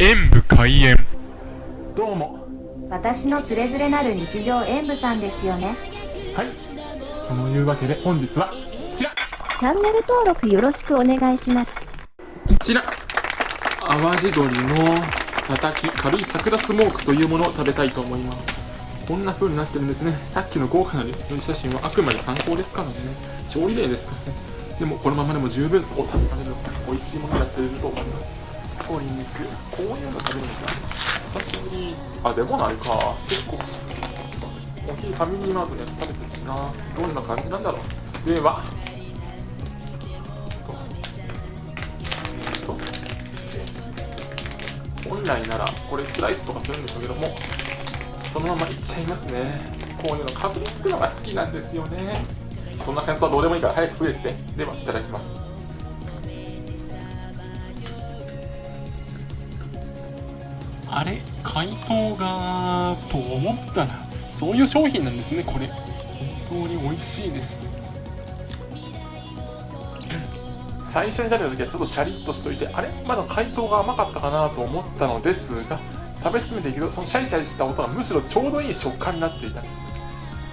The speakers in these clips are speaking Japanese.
演武開演。どうも。私のつれづれなる日常演舞さんですよね。はい。そのいうわけで本日はこちら。チャンネル登録よろしくお願いします。こちら。淡路鶏のたたき軽い桜スモークというものを食べたいと思います。こんな風になってるんですね。さっきの豪華な料理写真はあくまで参考ですからね。調理例ですからね。でもこのままでも十分お食べられる美味しいものになっていると思います鶏肉。こういうの食べるんですか久しぶりあでもないか。結構お昼ファミリーマートのやつ食べてるしな。どんな感じなんだろう。では。えっと。本来ならこれスライスとかするんでしょうけどもそのままいっちゃいますね。こういうのかぶりつくのが好きなんですよね。そんな感想はどうでもいいから早く食えて。ではいただきますあれ解凍がと思ったらそういう商品なんですねこれ。本当に美味しいです。最初に食べた時はちょっとシャリッとしといてあれ？まだ解凍が甘かったかなと思ったのですが食べ進めていくとそのシャリシャリした音がむしろちょうどいい食感になっていた。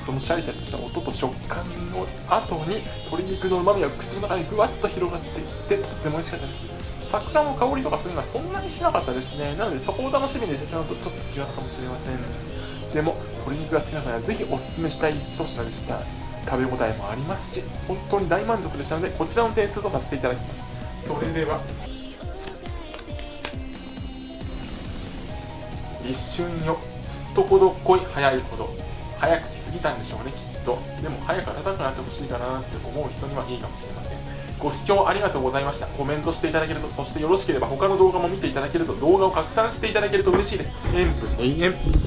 そのシャリシャリした音と食感の後に鶏肉の旨味が口の中にぐわっと広がっていってとっても美味しかったです。桜の香りとかするのはそんなにしなかったですね。なのでそこを楽しみにしてしまうとちょっと違うかもしれません。でも鶏肉が好きな方はぜひおすすめしたい。一品でした食べ応えもありますし本当に大満足でしたのでこちらの点数とさせていただきます。それでは。一瞬よ。すっとこどっこい。早いほど。早く来すぎたんでしょうねきっと。でも早く暖かくなってほしいかなって思う人にはいいかもしれません。ご視聴ありがとうございました。コメントしていただけるとそしてよろしければ他の動画も見ていただけると動画を拡散していただけると嬉しいです。塩分永遠